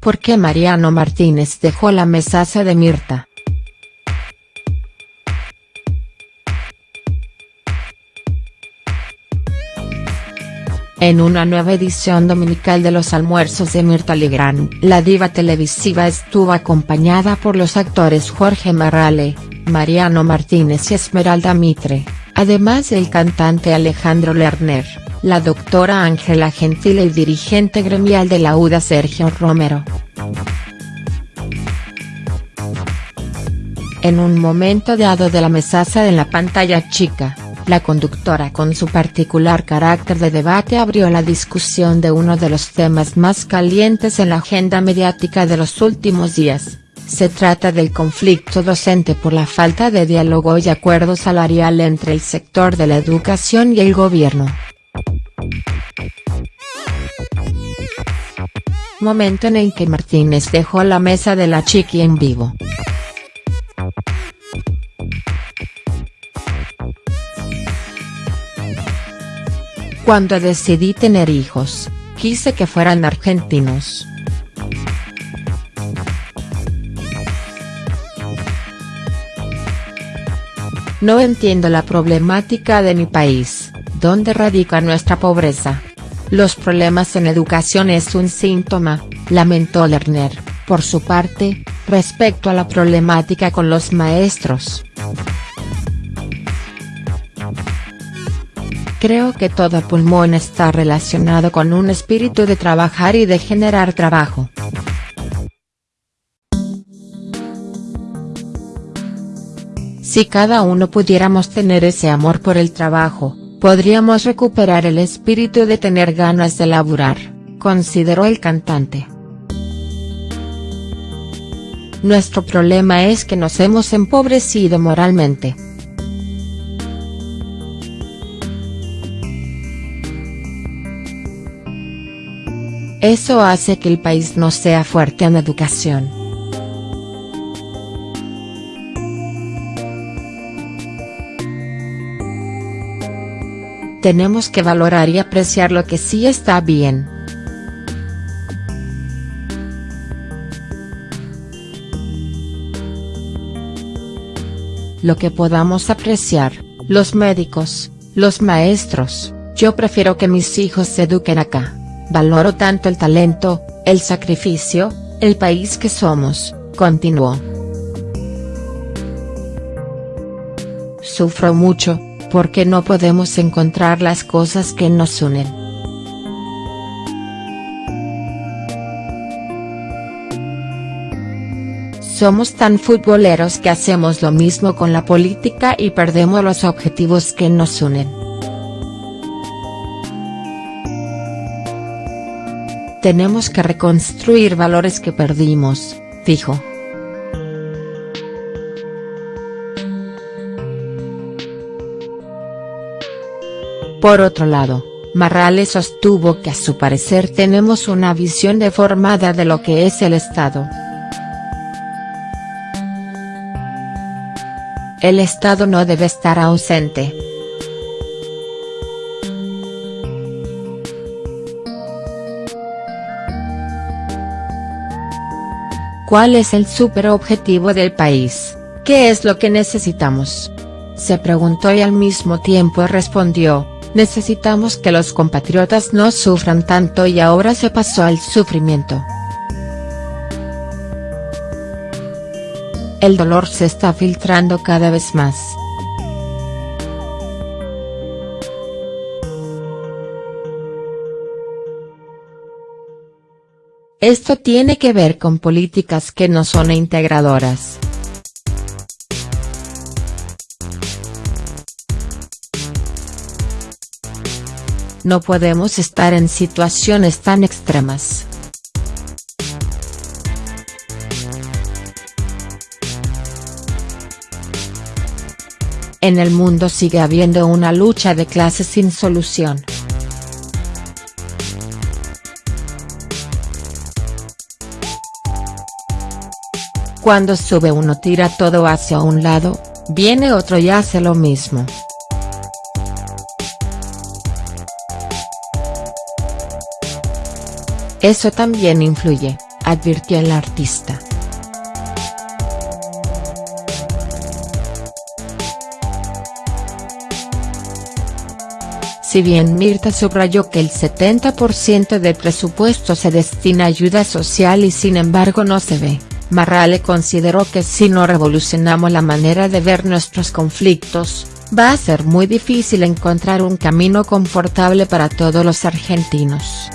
¿Por qué Mariano Martínez dejó la mesaza de Mirta?. En una nueva edición dominical de los almuerzos de Mirta Legrand, la diva televisiva estuvo acompañada por los actores Jorge Marrale, Mariano Martínez y Esmeralda Mitre, además del cantante Alejandro Lerner la doctora Ángela Gentil y dirigente gremial de la UDA Sergio Romero. En un momento dado de la mesaza en la pantalla chica, la conductora con su particular carácter de debate abrió la discusión de uno de los temas más calientes en la agenda mediática de los últimos días. Se trata del conflicto docente por la falta de diálogo y acuerdo salarial entre el sector de la educación y el gobierno. Momento en el que Martínez dejó la mesa de la chiqui en vivo. Cuando decidí tener hijos, quise que fueran argentinos. No entiendo la problemática de mi país, donde radica nuestra pobreza. Los problemas en educación es un síntoma, lamentó Lerner, por su parte, respecto a la problemática con los maestros. Creo que todo pulmón está relacionado con un espíritu de trabajar y de generar trabajo. Si cada uno pudiéramos tener ese amor por el trabajo, podríamos recuperar el espíritu de tener ganas de laburar, consideró el cantante. Nuestro problema es que nos hemos empobrecido moralmente. Eso hace que el país no sea fuerte en educación. Tenemos que valorar y apreciar lo que sí está bien. Lo que podamos apreciar, los médicos, los maestros, yo prefiero que mis hijos se eduquen acá, valoro tanto el talento, el sacrificio, el país que somos, continuó. Sufro mucho, porque no podemos encontrar las cosas que nos unen. Somos tan futboleros que hacemos lo mismo con la política y perdemos los objetivos que nos unen. Tenemos que reconstruir valores que perdimos, dijo. Por otro lado, Marrales sostuvo que a su parecer tenemos una visión deformada de lo que es el Estado. El Estado no debe estar ausente. ¿Cuál es el superobjetivo del país? ¿Qué es lo que necesitamos? Se preguntó y al mismo tiempo respondió, necesitamos que los compatriotas no sufran tanto y ahora se pasó al sufrimiento. El dolor se está filtrando cada vez más. Esto tiene que ver con políticas que no son integradoras. No podemos estar en situaciones tan extremas. En el mundo sigue habiendo una lucha de clases sin solución. Cuando sube uno tira todo hacia un lado, viene otro y hace lo mismo. Eso también influye, advirtió el artista. Si bien Mirta subrayó que el 70% del presupuesto se destina a ayuda social y sin embargo no se ve, Marrale consideró que si no revolucionamos la manera de ver nuestros conflictos, va a ser muy difícil encontrar un camino confortable para todos los argentinos.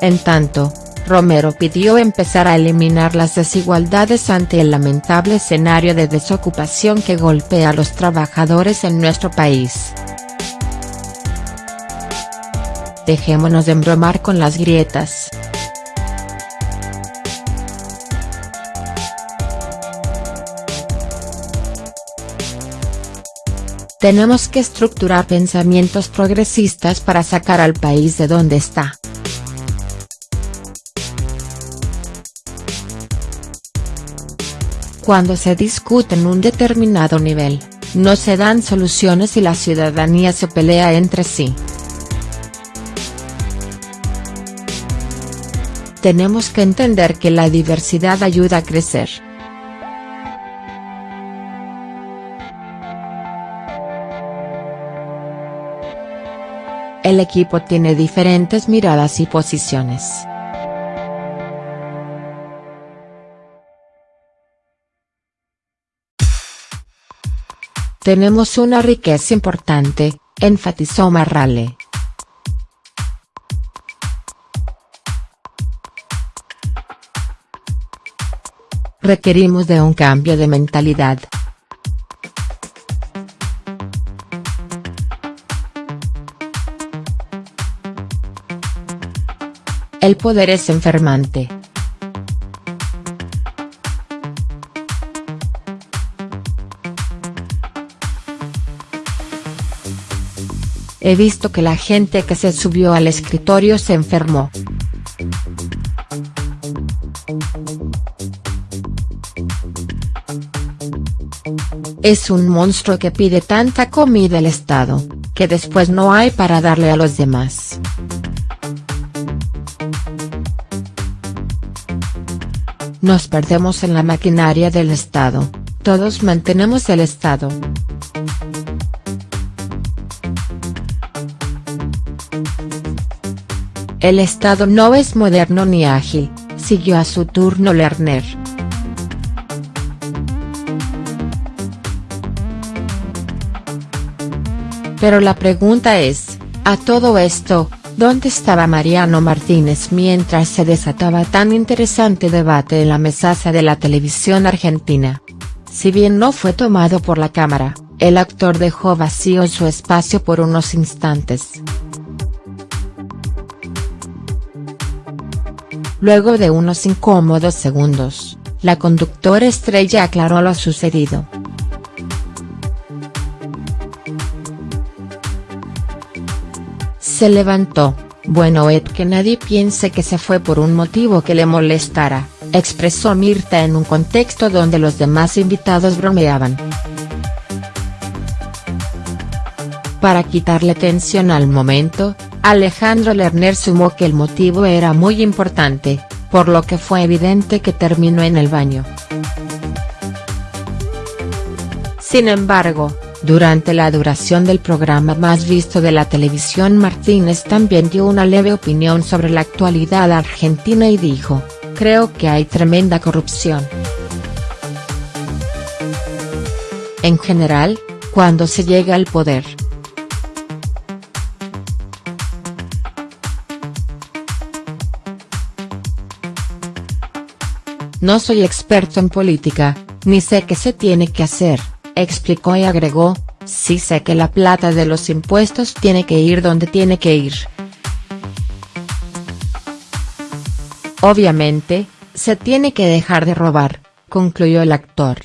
En tanto, Romero pidió empezar a eliminar las desigualdades ante el lamentable escenario de desocupación que golpea a los trabajadores en nuestro país. Dejémonos de embromar con las grietas. Tenemos que estructurar pensamientos progresistas para sacar al país de donde está. Cuando se discute en un determinado nivel, no se dan soluciones y la ciudadanía se pelea entre sí. Tenemos que entender que la diversidad ayuda a crecer. El equipo tiene diferentes miradas y posiciones. Tenemos una riqueza importante, enfatizó Marrale. Requerimos de un cambio de mentalidad. El poder es enfermante. He visto que la gente que se subió al escritorio se enfermó. Es un monstruo que pide tanta comida al Estado, que después no hay para darle a los demás. Nos perdemos en la maquinaria del Estado, todos mantenemos el Estado. El Estado no es moderno ni ágil, siguió a su turno Lerner. Pero la pregunta es, a todo esto, ¿dónde estaba Mariano Martínez mientras se desataba tan interesante debate en la mesaza de la televisión argentina? Si bien no fue tomado por la cámara, el actor dejó vacío su espacio por unos instantes. Luego de unos incómodos segundos, la conductora estrella aclaró lo sucedido. Se levantó, bueno Ed que nadie piense que se fue por un motivo que le molestara, expresó Mirta en un contexto donde los demás invitados bromeaban. Para quitarle tensión al momento, Alejandro Lerner sumó que el motivo era muy importante, por lo que fue evidente que terminó en el baño. Sin embargo, durante la duración del programa más visto de la televisión Martínez también dio una leve opinión sobre la actualidad argentina y dijo, creo que hay tremenda corrupción. En general, cuando se llega al poder, No soy experto en política, ni sé qué se tiene que hacer, explicó y agregó, sí sé que la plata de los impuestos tiene que ir donde tiene que ir. Obviamente, se tiene que dejar de robar, concluyó el actor.